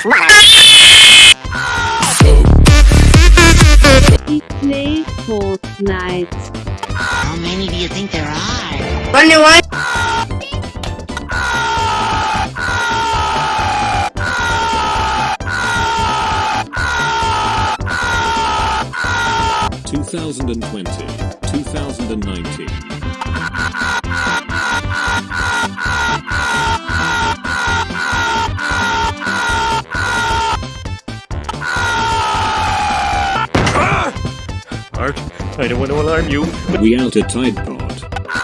He plays Fortnite. How many do you think there are? Only one. Two thousand and twenty, two thousand and nineteen. Art, I don't want to alarm you, but We out at Tide Pod.